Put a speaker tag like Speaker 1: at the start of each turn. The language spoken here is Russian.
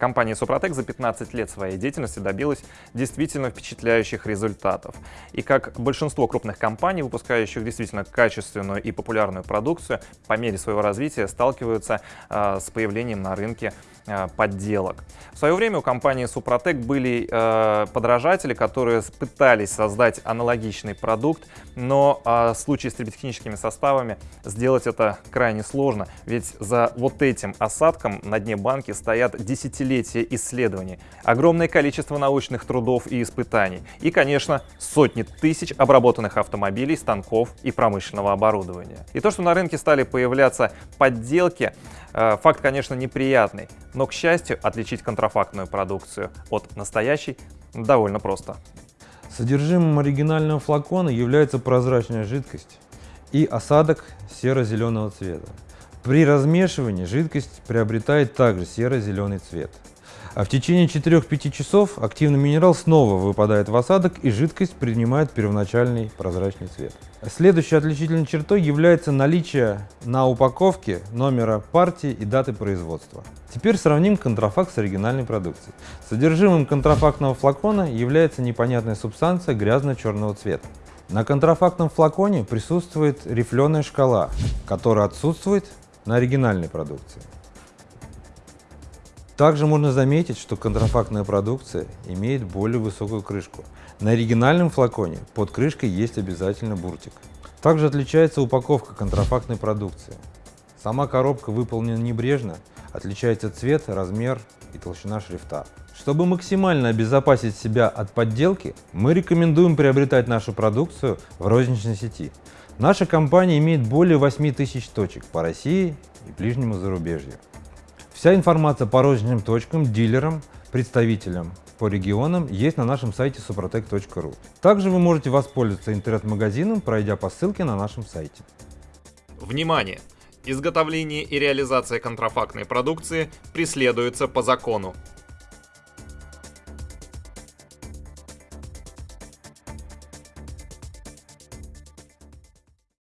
Speaker 1: Компания Супротек за 15 лет своей деятельности добилась действительно впечатляющих результатов. И как большинство крупных компаний, выпускающих действительно качественную и популярную продукцию, по мере своего развития сталкиваются э, с появлением на рынке э, подделок. В свое время у компании Супротек были э, подражатели, которые пытались создать аналогичный продукт, но э, в случае с триботехническими составами сделать это крайне сложно, ведь за вот этим осадком на дне банки стоят десятилетия десятилетия исследований, огромное количество научных трудов и испытаний и, конечно, сотни тысяч обработанных автомобилей, станков и промышленного оборудования. И то, что на рынке стали появляться подделки, э, факт, конечно, неприятный, но, к счастью, отличить контрафактную продукцию от настоящей довольно просто.
Speaker 2: Содержимым оригинального флакона является прозрачная жидкость и осадок серо-зеленого цвета. При размешивании жидкость приобретает также серо-зеленый цвет. А в течение 4-5 часов активный минерал снова выпадает в осадок и жидкость принимает первоначальный прозрачный цвет. Следующей отличительной чертой является наличие на упаковке номера партии и даты производства. Теперь сравним контрафакт с оригинальной продукцией. Содержимым контрафактного флакона является непонятная субстанция грязно-черного цвета. На контрафактном флаконе присутствует рифленая шкала, которая отсутствует на оригинальной продукции. Также можно заметить, что контрафактная продукция имеет более высокую крышку. На оригинальном флаконе под крышкой есть обязательно буртик. Также отличается упаковка контрафактной продукции. Сама коробка выполнена небрежно, отличается цвет, размер и толщина шрифта. Чтобы максимально обезопасить себя от подделки, мы рекомендуем приобретать нашу продукцию в розничной сети. Наша компания имеет более 8 тысяч точек по России и ближнему зарубежью. Вся информация по розничным точкам, дилерам, представителям по регионам есть на нашем сайте suprotec.ru. Также вы можете воспользоваться интернет-магазином, пройдя по ссылке на нашем сайте.
Speaker 1: Внимание! Изготовление и реализация контрафактной продукции преследуется по закону.